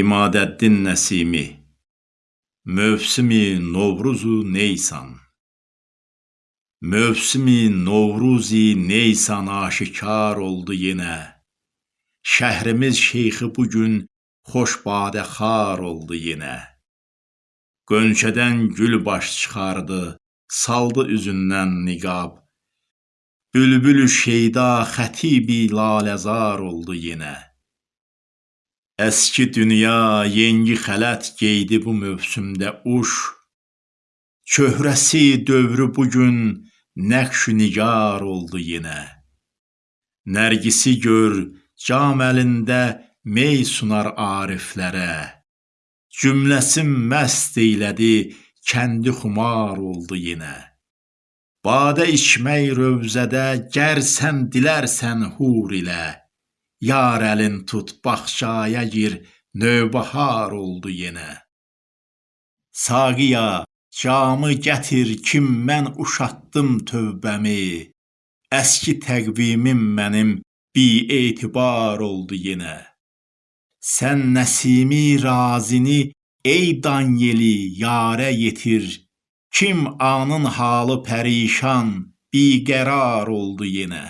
İmadəddin Nəsimi Mövsimi Novruzu Neysan. Mövsimi Novruzi Neysan aşikar oldu yenə Şəhrimiz şeyxi bu gün xoş badə xar oldu yenə Qönçədən gül baş çıxardı saldı üzündən niqab. Bülbülü şeyda xətibi laləzar oldu yenə Əski dünya yengi xələt geydi bu mövsümdə uş, Çöhrəsi dövrü bu gün nəqşü nigar oldu yenə. Nərgisi gör, cam əlində mey sunar ariflərə, Cümləsi məst eylədi, kəndi xumar oldu yenə. Badə içmək rövzədə gər sən dilərsən hur ilə, Yar əlin tut bağçaya gir, növbəhar oldu yenə. Saqiya, camı gətir kim mən uşatdım tövbəmi, Əski təqvimim mənim bietibar oldu yenə. Sən Nəsimi razini ey dan yeli yarə yetir, Kim anın halı pərişan, biqərar oldu yenə.